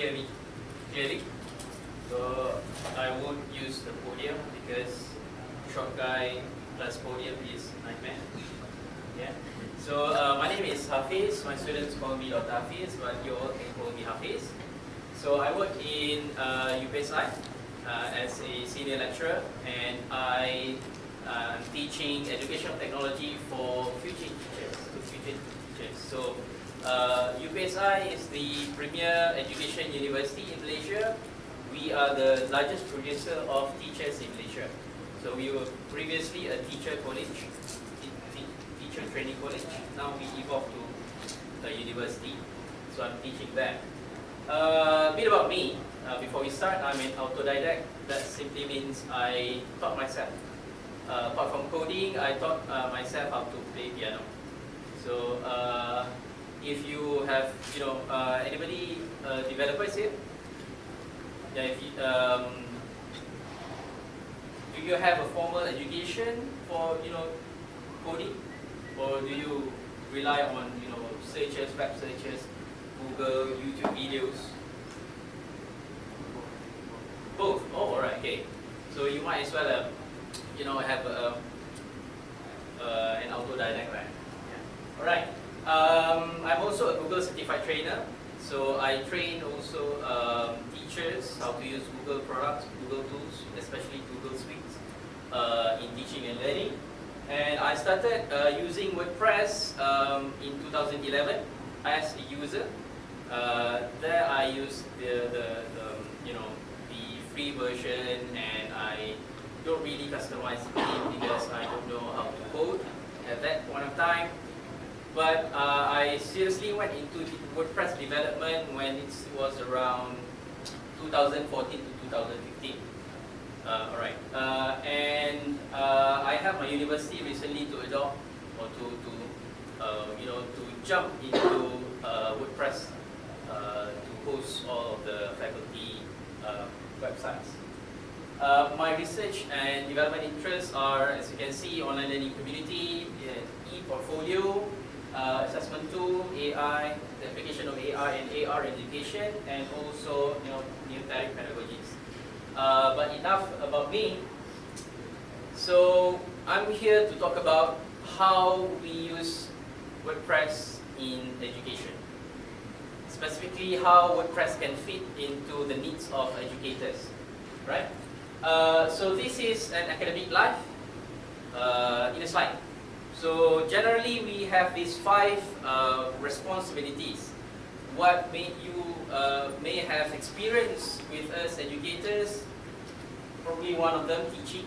hear me clearly. So I won't use the podium because short guy plus podium is nightmare. Yeah. So uh, my name is Hafiz. My students call me Dr. Hafiz, but you all can call me Hafiz. So I work in uh, UPSI uh, as a senior lecturer, and I am teaching educational technology for future teachers. To future teachers. So uh, UPSI is the premier education university in Malaysia. We are the largest producer of teachers in Malaysia. So we were previously a teacher college, teacher training college. Now we evolved to a university. So I'm teaching there. Uh, a bit about me. Uh, before we start, I'm an autodidact. That simply means I taught myself. Uh, apart from coding, I taught uh, myself how to play piano. So uh, if you have, you know, uh, anybody uh, developers here? Yeah, if you, um, do you have a formal education for, you know, coding? Or do you rely on, you know, searches, web searches, Google, YouTube videos? Both. Oh, alright, okay. So you might as well, uh, you know, have a, uh, an autodidact, right? Yeah. Alright. Um, I'm also a Google certified trainer. So I train also um, teachers how to use Google products, Google tools, especially Google Suites uh, in teaching and learning. And I started uh, using WordPress um, in 2011 as a user. Uh, there I used the, the, the, you know the free version and I don't really customize it because I don't know how to code at that point of time. But uh, I seriously went into WordPress development when it was around 2014 to 2015. Uh, alright, uh, and uh, I have my university recently to adopt or to, to uh, you know to jump into uh, WordPress to host all of the faculty websites. my research and development interests are, as you can see, online learning community, e-portfolio, uh, assessment tool, AI, the application of AI and AR education, and also you know numeric pedagogies. Uh, but enough about me. So I'm here to talk about how we use WordPress in education. Specifically, how WordPress can fit into the needs of educators, right? Uh, so this is an academic life uh, in a slide. So generally we have these five uh, responsibilities. What may you uh, may have experience with us educators, probably one of them teaching,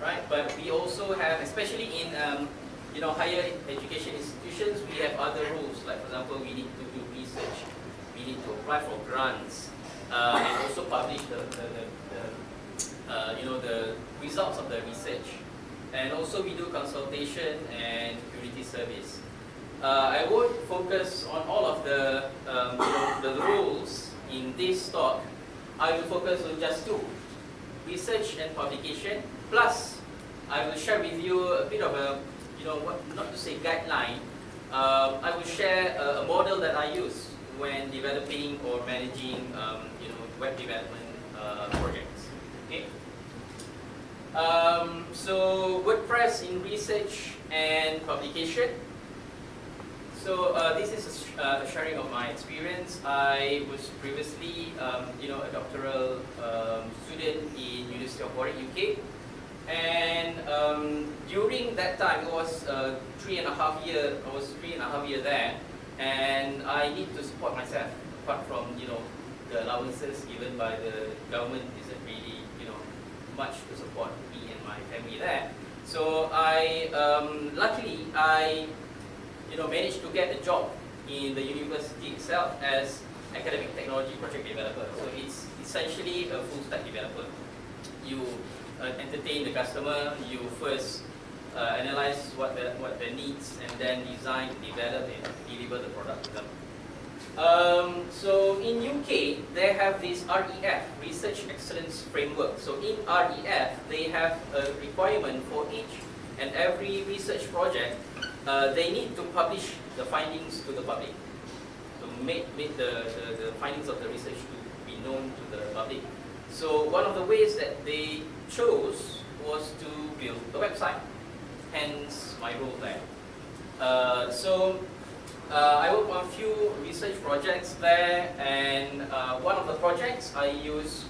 right? But we also have, especially in um, you know higher education institutions, we have other rules. Like for example, we need to do research, we need to apply for grants, uh, and also publish the, the, the, the uh, you know the results of the research. And also we do consultation and community service. Uh, I won't focus on all of the, um, the rules in this talk. I will focus on just two, research and publication, plus I will share with you a bit of a, you know, what, not to say guideline, uh, I will share a, a, model that I use when developing or managing, um, you know, web development uh, projects. Okay. Um, so WordPress in research and publication. So uh, this is a, uh, sharing of my experience. I was previously, um, you know, a doctoral um, student in University of Warwick, UK. And um, during that time, it was uh, three and a half year, I was three and a half year there. And I need to support myself, apart from, you know, the allowances given by the government isn't really much to support me and my family there. So I, um, luckily, I, you know, managed to get a job in the university itself as academic technology project developer. So it's essentially a full stack developer. You uh, entertain the customer, you first uh, analyze what the, what their needs and then design, develop and deliver the product to them. Um, so in UK, they have this REF, Research Excellence Framework. So in REF, they have a requirement for each and every research project, uh, they need to publish the findings to the public. to make, make the, the, the findings of the research to be known to the public. So one of the ways that they chose was to build a website, hence my role there. Uh, so uh, I worked on a few research projects there, and uh, one of the projects I used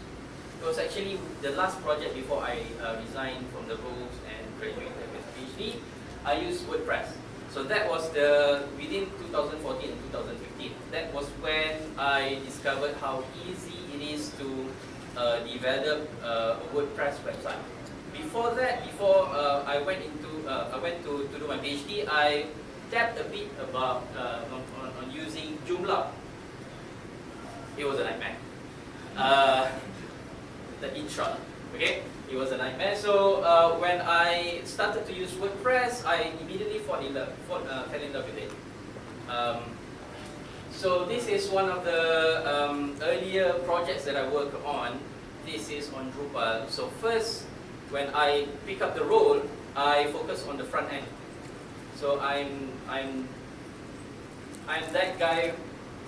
it was actually the last project before I uh, resigned from the roles and graduated with PhD. I used WordPress. So that was the within 2014 and 2015. That was when I discovered how easy it is to uh, develop uh, a WordPress website. Before that, before uh, I went into I went to, to do my PhD, I tapped a bit about uh, on, on, using Joomla. It was a nightmare. Uh, the intro. Okay, it was a nightmare. So uh, when I started to use WordPress, I immediately fall in love, uh, fell in love with it. Um, so this is one of the um, earlier projects that I work on. This is on Drupal. So first, when I pick up the role, I focus on the front end. So I'm I'm I'm that guy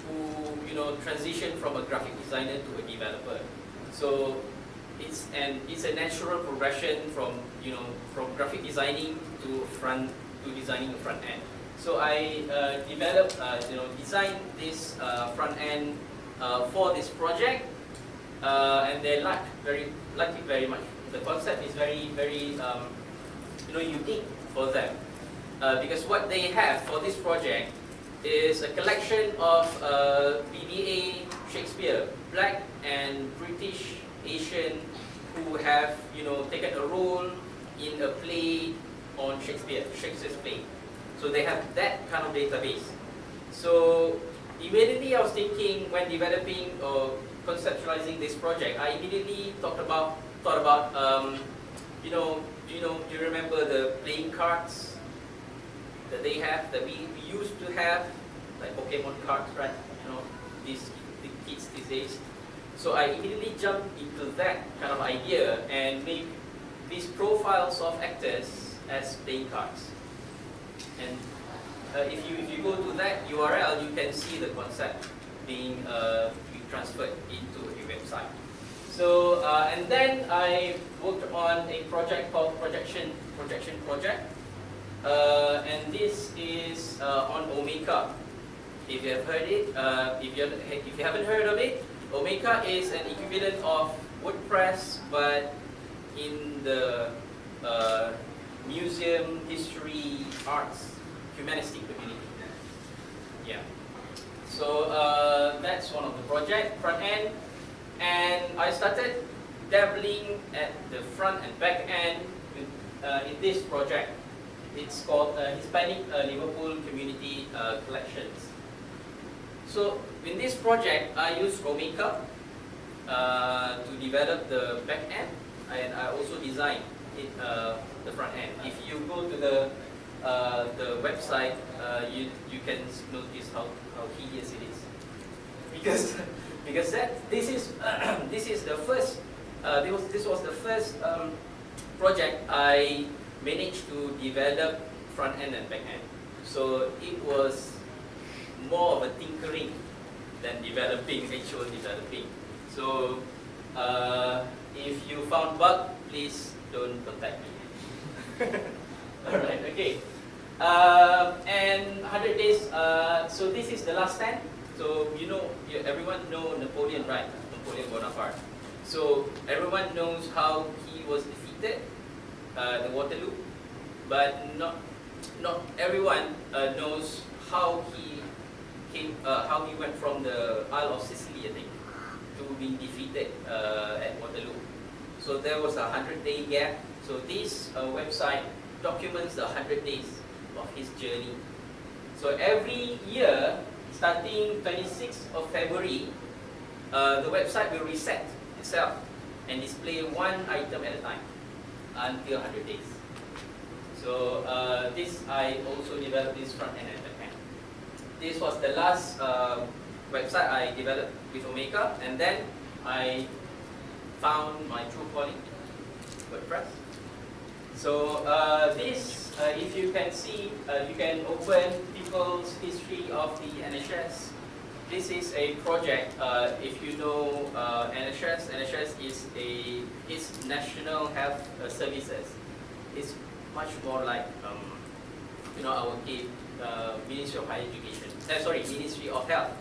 who you know transitioned from a graphic designer to a developer. So it's and it's a natural progression from you know from graphic designing to front to designing the front end. So I uh, developed uh, you know designed this uh, front end uh, for this project, uh, and they like very like it very much. The concept is very very um, you know unique for them uh, because what they have for this project is a collection of BBA Shakespeare, Black and British Asian who have you know taken a role in a play on Shakespeare, Shakespeare's play. So they have that kind of database. So immediately I was thinking when developing or conceptualizing this project, I immediately talked about thought about um, you know you know do you remember the playing cards that they have that we, we used to have like Pokemon cards, right? You know these the kids these days so I immediately jumped into that kind of idea and made these profiles of actors as playing cards. And uh, if, you, if you go to that URL, you can see the concept being, uh, being transferred into a website. So, uh, and then I worked on a project called Projection, Projection Project. Uh, and this is uh, on Omeka. If you have heard it, uh, if, you, if you haven't heard of it, Omeka is an equivalent of WordPress, but in the uh, museum, history, arts, humanistic community. Yeah. So uh, that's one of the project, front end. And I started dabbling at the front and back end uh, in this project. It's called uh, Hispanic uh, Liverpool Community uh, Collections. So in this project, I used Omeka uh, to develop the back end, and I also designed it, uh, the front end. If you go to the uh, the website, you you can notice how, how hideous it is, because because that this is this is the first this was this was the first um, project I managed to develop front end and back end. So it was more of a tinkering than developing, actual developing. So uh, if you found bug, please don't contact me. Alright, okay. Uh, and 100 days, uh, so this is the last stand. So you know, everyone know Napoleon, right? Napoleon Bonaparte. So everyone knows how he was defeated, uh, the Waterloo, but not not everyone uh, knows how he came, uh, how he went from the Isle of Sicily, I think, to being defeated uh, at Waterloo. So there was a 100-day gap. So this uh, website documents the 100 days of his journey. So every year, starting 26th of February, uh, the website will reset itself and display one item at a time until 100 days. So uh, this, I also developed this front end this was the last uh, website I developed with Omeka, and then I found my true calling, WordPress. So uh, this, uh, if you can see, uh, you can open people's history of the NHS this is a project, uh, if you know uh, NHS, NHS is a is National Health uh, Services. It's much more like um, you know our uh, Ministry of Higher Education. Uh, sorry, Ministry of Health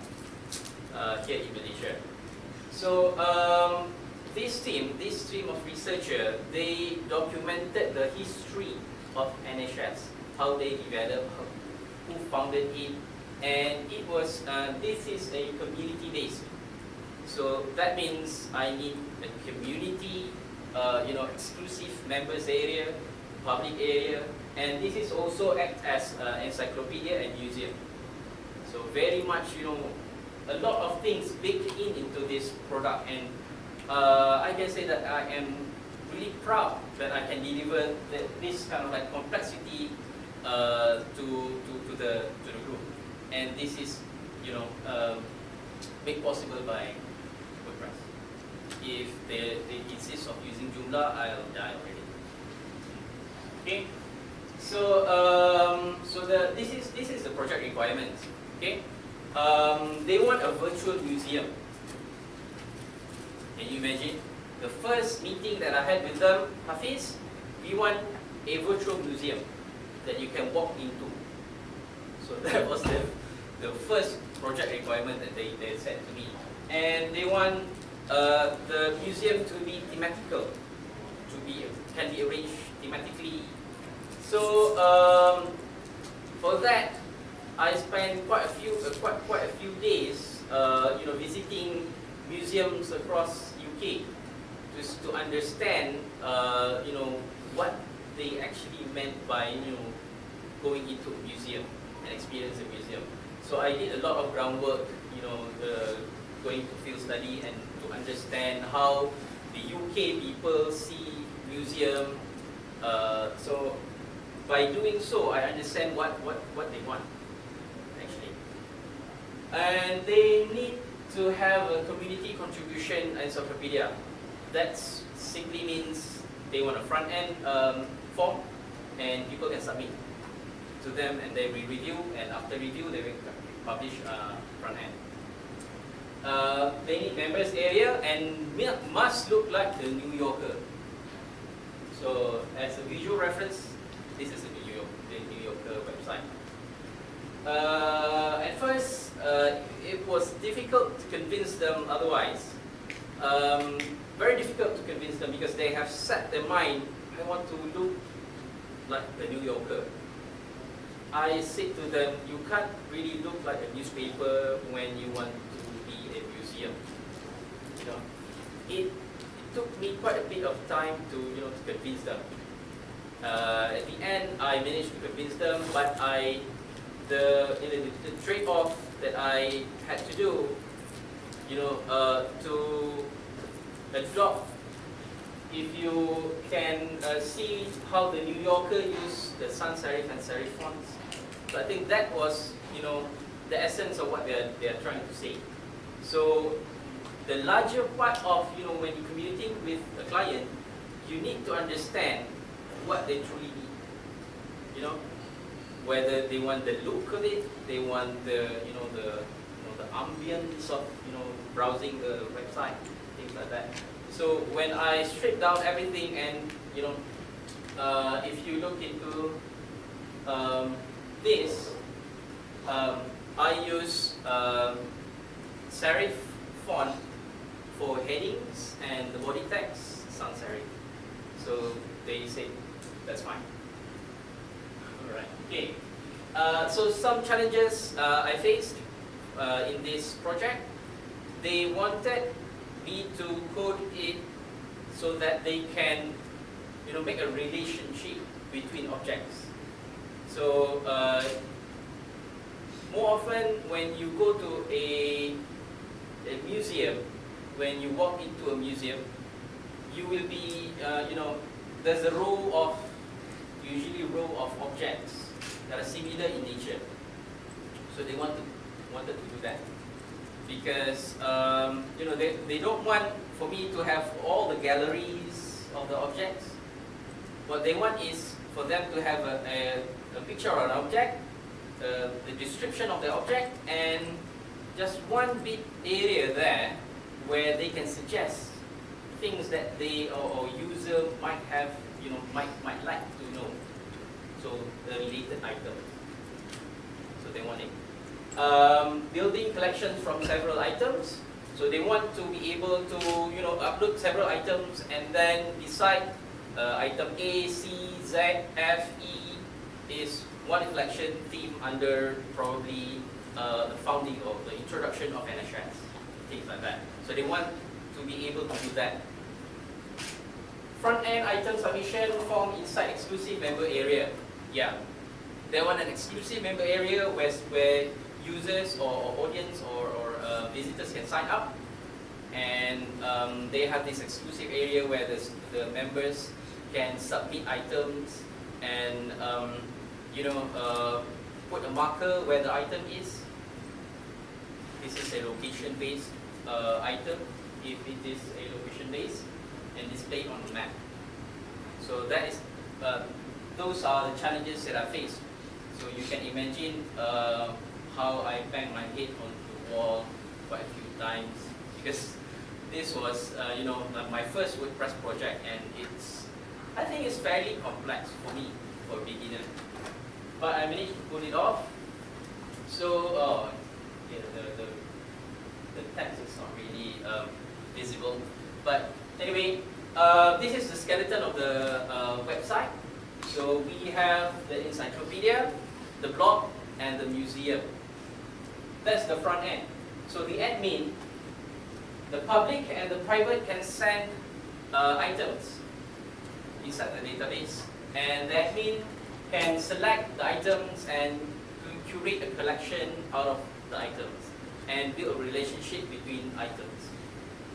uh, here in Malaysia. So um, this team, this team of researcher, they documented the history of NHS, how they developed, who founded it, and it was, uh, this is a community-based. So that means I need a community, uh, you know, exclusive members area, public area, and this is also act as uh, encyclopedia and museum. So very much, you know, a lot of things baked in into this product, and uh, I can say that I am really proud that I can deliver the, this kind of like complexity uh, to, to, to, the, to the group. And this is, you know, um, made possible by WordPress. If they, they insist of using Joomla, I'll die already. Okay. So, um, so the, this is this is the project requirements. Okay, um, they want a virtual museum. Can you imagine? The first meeting that I had with them, Hafiz, we want a virtual museum that you can walk into. So that was the, the first project requirement that they, they said to me. And they want uh, the museum to be thematical, to be can be arranged thematically so um, for that, I spent quite a few uh, quite quite a few days, uh, you know, visiting museums across UK, just to understand, uh, you know, what they actually meant by you know going into a museum and experience a museum. So I did a lot of groundwork, you know, uh, going to field study and to understand how the UK people see museum. Uh, so by doing so, I understand what, what, what they want, actually. And they need to have a community contribution encyclopedia. That simply means they want a front-end um, form and people can submit to them and they will review and after review they will publish uh, front-end. Uh, they need members area and must look like the New Yorker. So as a visual reference, this is the New York, the New Yorker website. Uh, at first, uh, it was difficult to convince them otherwise. Um, very difficult to convince them because they have set their mind, I want to look like the New Yorker. I said to them, you can't really look like a newspaper when you want to be a museum. You know, it, it took me quite a bit of time to, you know, to convince them. Uh, at the end, I managed to convince them, but I, the, the, the trade-off that I had to do, you know, uh, to adopt, if you can uh, see how the New Yorker used the sans serif and serif fonts, so I think that was, you know, the essence of what they're, they're trying to say. So the larger part of, you know, when you're communicating with a client, you need to understand what they truly need. You know, whether they want the look of it, they want the you know the you know the ambience of you know browsing the website, things like that. So when I strip down everything and you know, uh, if you look into um, this, um, I use um, serif font for headings and the body text sans serif. So they say that's fine. All right. Okay. Uh, so some challenges uh, I faced uh, in this project. They wanted me to code it so that they can, you know, make a relationship between objects. So uh, more often when you go to a, a museum, when you walk into a museum, you will be, uh, you know, there's a row of usually row of objects that are similar in nature. So they want to, wanted to do that. Because um, you know they, they don't want for me to have all the galleries of the objects. What they want is for them to have a, a, a picture of an object, uh, the description of the object, and just one bit area there where they can suggest things that they or, or user might have, you know, might might like to know. So the related items. So they want it. Um, building collections from several items. So they want to be able to, you know, upload several items and then decide uh, item A, C, Z, F, E is one collection theme under probably uh, the founding or the introduction of NHS, things like that. So they want to be able to do that. Front-end item submission form inside exclusive member area. Yeah, they want an exclusive member area where, where users or, audience or, or uh, visitors can sign up and um, they have this exclusive area where the, the members can submit items and um, you know uh, put a marker where the item is. This is a location-based uh, item if it is a location-based and displayed on the map. So that is uh, those are the challenges that I face. So you can imagine uh, how I banged my head on the wall quite a few times because this was, uh, you know, my first WordPress project and it's, I think it's fairly complex for me, for a beginner. But I managed to pull it off. So, uh, yeah, the, the, the text is not really um, visible. But anyway, uh, this is the skeleton of the uh, website. So we have the encyclopedia, the blog, and the museum. That's the front end. So the admin, the public and the private can send uh, items inside the database. And the admin can select the items and curate a collection out of the items and build a relationship between items.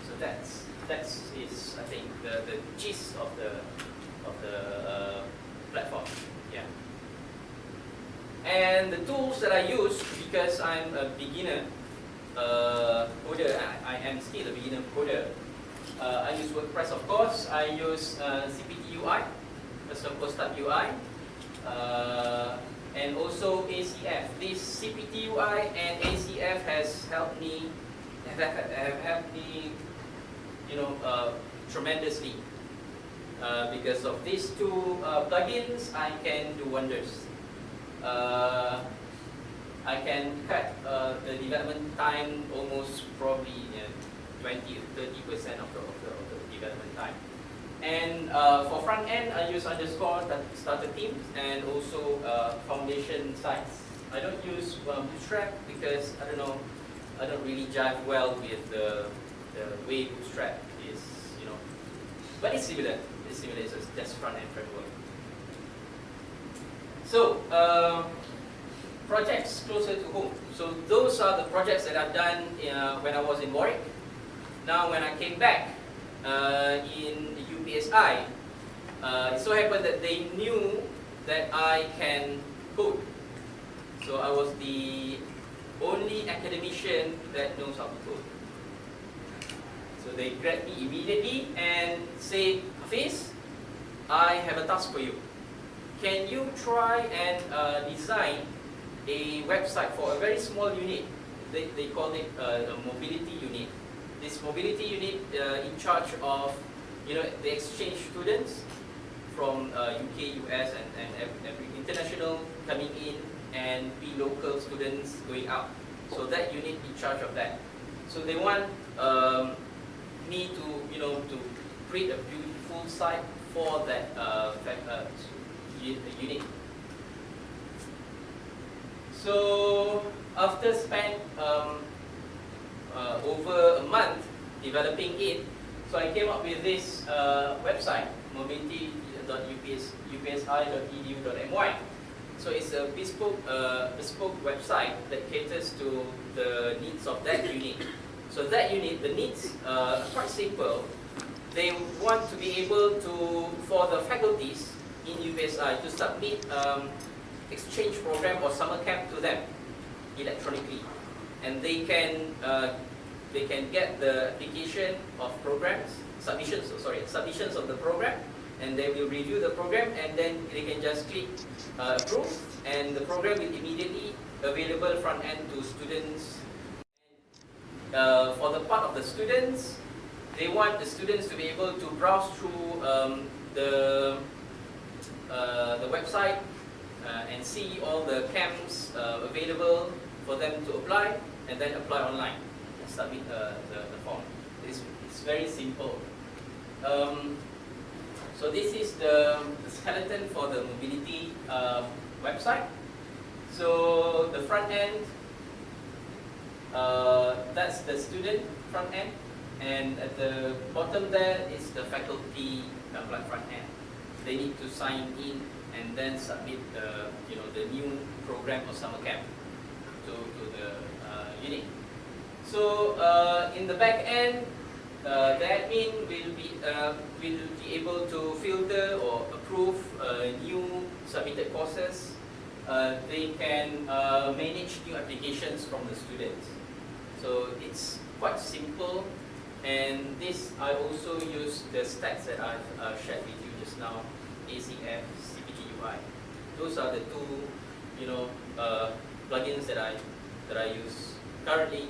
So that's that's is I think the, the gist of the of the uh, platform. Yeah. And the tools that I use because I'm a beginner uh, coder, I, I am still a beginner coder. Uh, I use WordPress of course. I use uh, CPT UI, custom post UI, uh, and also ACF. This CPT UI and ACF has helped me have, have helped me you know, uh, tremendously. Uh, because of these two uh, plugins, I can do wonders. Uh, I can cut uh, the development time almost probably uh, 20 to 30 percent of the, of, the, of the development time. And uh, for front end, I use underscore starter themes and also foundation sites. I don't use Bootstrap because I don't know, I don't really jive well with the the way Bootstrap is, you know, but it's similar. It's similar. It's just front-end framework. So, uh, projects closer to home. So those are the projects that I've done uh, when I was in Warwick. Now, when I came back uh, in UPSI, uh, it so happened that they knew that I can code. So I was the only academician that knows how to code. So they grabbed me immediately and say, Hafiz, I have a task for you. Can you try and uh, design a website for a very small unit? They, they call it uh, a mobility unit. This mobility unit uh, in charge of you know, the exchange students from UK, uh, US, and, and every international coming in and be local students going out. So that unit in charge of that. So they want um, me to, you know, to create a beautiful site for that uh, uh, unit. So after spent um, uh, over a month developing it, so I came up with this uh, website, mobility.upsi.edu.my. So it's a bespoke, uh, bespoke website that caters to the needs of that unit. So that unit, the needs uh, are quite simple. They want to be able to, for the faculties in UPSI, to submit um, exchange program or summer camp to them electronically. And they can, uh, they can get the application of programs, submissions, oh, sorry, submissions of the program, and they will review the program and then they can just click uh, approve and the program will immediately available front end to students uh, for the part of the students, they want the students to be able to browse through um, the, uh, the website uh, and see all the camps uh, available for them to apply and then apply online and submit uh, the, the form. It's, it's very simple. Um, so this is the, the, skeleton for the mobility uh, website. So the front end, uh, that's the student front end, and at the bottom there is the faculty uh, front end. They need to sign in and then submit the you know the new program or summer camp to, to the uh, unit. So uh, in the back end, uh, the admin will be uh, will be able to filter or approve uh, new submitted courses. Uh, they can manage new applications from the students. So it's quite simple. And this I also use the stats that I've shared with you just now, ACF, CPT UI. Those are the two, you know, plugins that I that I use currently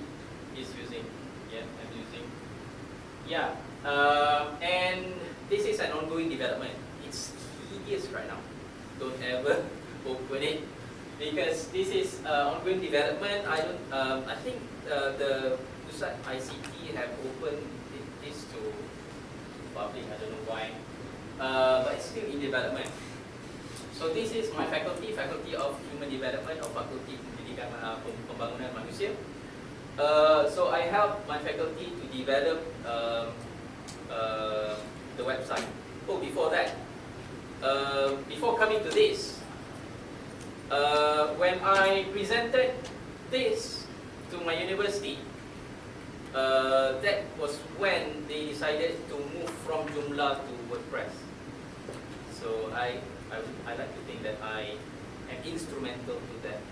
is using. Yeah, I'm using. Yeah, uh, and this is an ongoing development. It's tedious right now. Don't ever open it because this is uh, ongoing development. I don't. Um, I think uh, the ICT have opened this to public. I don't know why, uh, but it's still in development. So this is my faculty, Faculty of Human Development or Faculty Pendidikan uh, Pembangunan Manusia. Uh, so I help my faculty to develop um, uh, the website. Oh, before that, uh, before coming to this, uh, when I presented this to my university, uh, that was when they decided to move from Joomla to WordPress. So I, I, I like to think that I am instrumental to that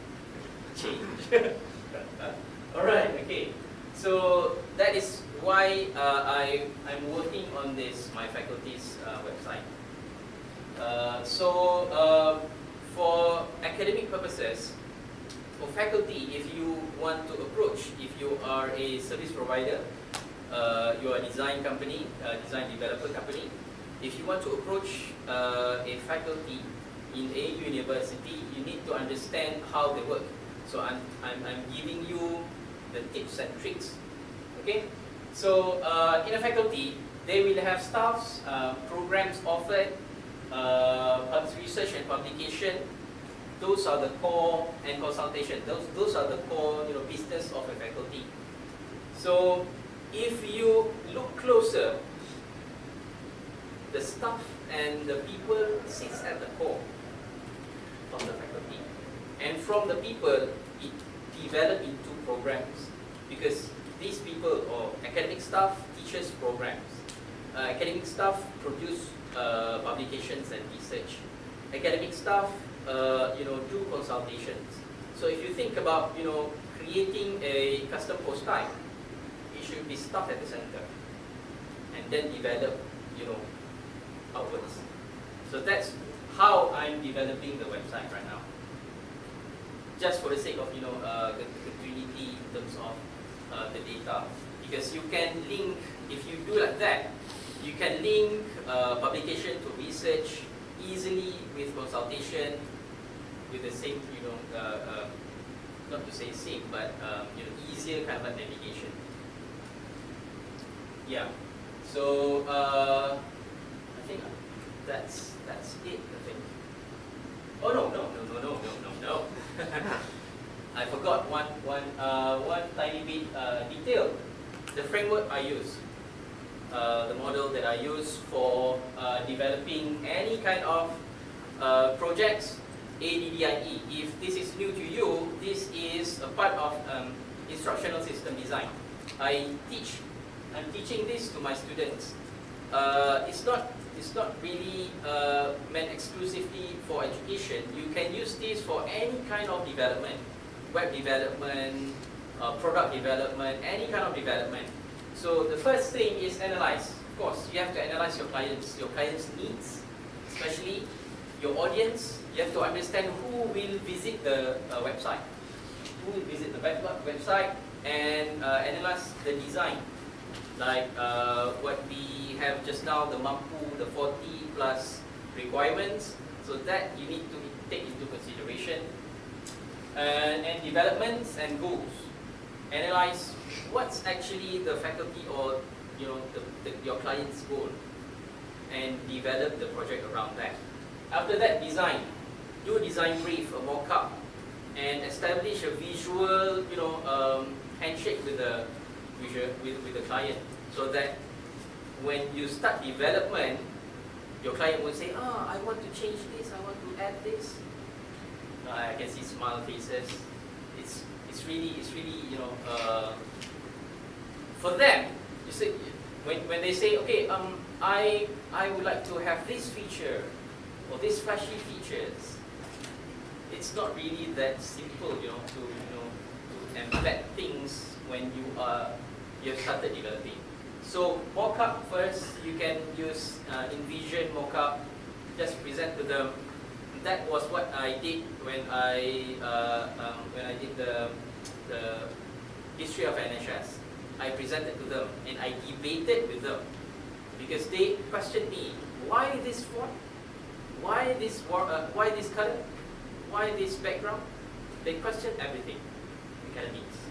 change. Alright, okay. So that is why uh, I, I'm working on this, my faculty's uh, website. Uh, so uh, for academic purposes, for faculty, if you want to approach, if you are a service provider, uh, you are a design company, a design developer company, if you want to approach uh, a faculty in a university, you need to understand how they work. So I'm, I'm, I'm giving you the tips and tricks. Okay, so uh, in a faculty, they will have staffs, uh, programs offered, uh, research and publication. Those are the core and consultation. Those those are the core you know business of a faculty. So if you look closer, the staff and the people sits at the core of the faculty, and from the people it develop into programs because these people or academic staff teaches programs. Uh, academic staff produce uh, publications and research. Academic staff, uh, you know, do consultations. So if you think about, you know, creating a custom post type, it should be staff at the center and then develop, you know, outwards. So that's how I'm developing the website right now. Just for the sake of you know uh, the, Trinity in terms of uh, the data. Because you can link if you do like that you can link uh, publication to research easily with consultation with the same you know uh, uh, not to say same but um, you know easier kind of navigation. Yeah. So uh, think that's that's it I think oh no no no no no no no no I forgot one, one, uh, one tiny bit uh, detail. The framework I use, uh, the model that I use for uh, developing any kind of uh, projects, ADDIE. If this is new to you, this is a part of um, instructional system design. I teach, I'm teaching this to my students. Uh, it's not it's not really uh, meant exclusively for education. You can use this for any kind of development, web development, uh, product development, any kind of development. So the first thing is analyze. Of course, you have to analyze your clients, your clients' needs, especially your audience. You have to understand who will visit the uh, website. Who will visit the web website, and uh, analyze the design. Like uh, what we have just now, the MAMPU, the 40 plus requirements. So that you need to take into consideration. And, and developments and goals. Analyze what's actually the faculty or you know the, the, your client's goal and develop the project around that. After that, design. Do a design brief, a mock-up, and establish a visual, you know, um, handshake with the visual, with, with the client, so that when you start development, your client will say, "Ah, oh, I want to change this. I want to add this." I can see smile faces. It's it's really it's really you know uh, for them. You see, when when they say, "Okay, um, I I would like to have this feature or these flashy features," it's not really that simple, you know, to you know to embed things when you are you have started developing. So mockup first, you can use uh, InVision mockup, just present to them. That was what I did when I uh, um, when I did the the history of NHS. I presented to them and I debated with them because they questioned me why this font, why this uh, why this color, why this background? They questioned everything, academics.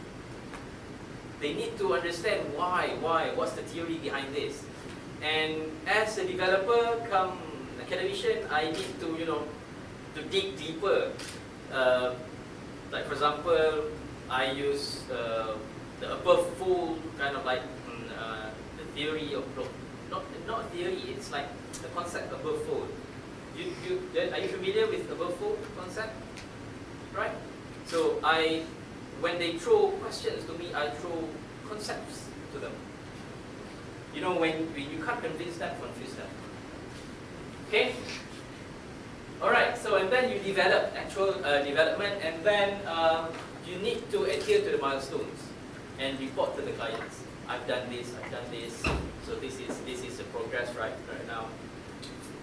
They need to understand why, why, what's the theory behind this. And as a developer, come academician, I need to, you know, to dig deeper. Uh, like for example, I use uh, the above fold kind of like mm, uh, the theory of not not theory. It's like the concept above fold. You, you, are you familiar with above fold concept? Right? So I, when they throw questions to me, I throw concepts to them. You know, when, when you can't convince them, confuse them. Okay? Alright, so and then you develop actual uh, development and then uh, you need to adhere to the milestones and report to the clients. I've done this, I've done this, so this is this is the progress right right now.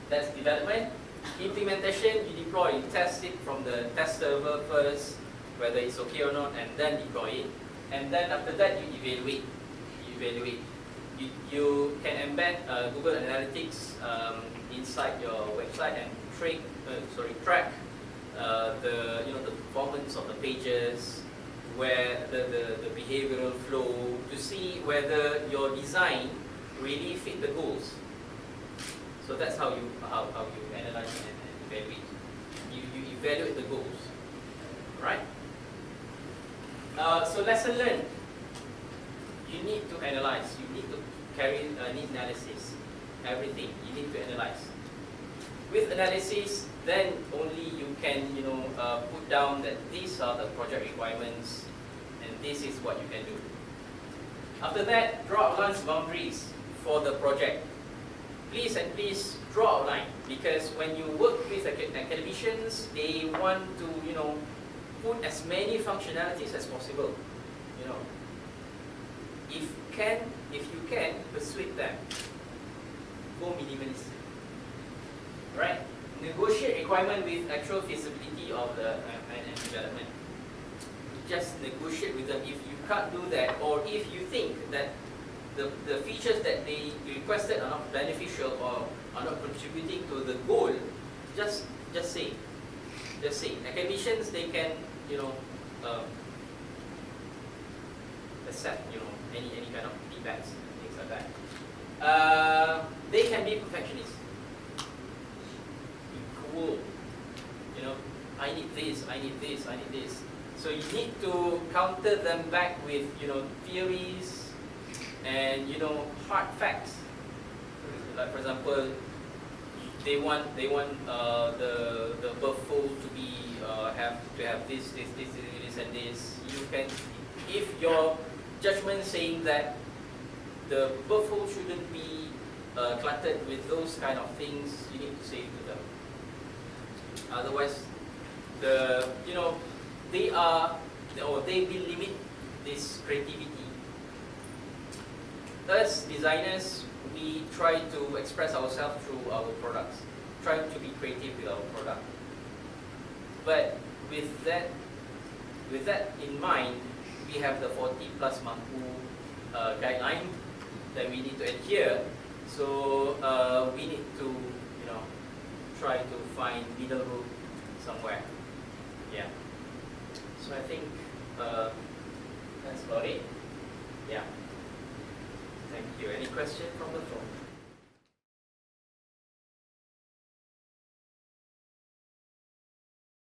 That's development. Implementation, you deploy, you test it from the test server first, whether it's okay or not, and then deploy it. And then after that, you evaluate. You evaluate. You, you can embed uh, Google Analytics um, inside your website and track, uh, sorry, track uh, the you know the performance of the pages, where the, the, the behavioral flow to see whether your design really fit the goals. So that's how you how, how you analyze and, and evaluate. You, you evaluate the goals? Uh, so lesson learned. You need to analyze. You need to carry uh, need analysis. Everything you need to analyze. With analysis, then only you can you know uh, put down that these are the project requirements, and this is what you can do. After that, draw outlines boundaries for the project please and please draw a line because when you work with academicians, they want to, you know, put as many functionalities as possible. You know, if can, if you can, persuade them. Go minimalist. Right? Negotiate requirement with actual feasibility of the uh, and, and development. Just negotiate with them. If you can't do that, or if you think that the, the features that they requested are not beneficial or are not contributing to the goal, just just say, just say. Academicians they can you know um, accept you know any any kind of feedbacks things like that. Uh, they can be perfectionists. Cool, you know. I need this. I need this. I need this. So you need to counter them back with you know theories and you know hard facts. Like for example, they want they want uh, the the above fold to be uh, have to have this this this this and this. You can if your judgment saying that the above fold shouldn't be uh, cluttered with those kind of things, you need to say to them. Otherwise, the you know they are or they will limit this creativity us designers, we try to express ourselves through our products, trying to be creative with our product. But with that, with that in mind, we have the 40 plus mampu uh, guideline that we need to adhere. So uh, we need to, you know, try to find middle road somewhere. Yeah. So I think uh, that's about it. Yeah. Thank you. Any question from the floor?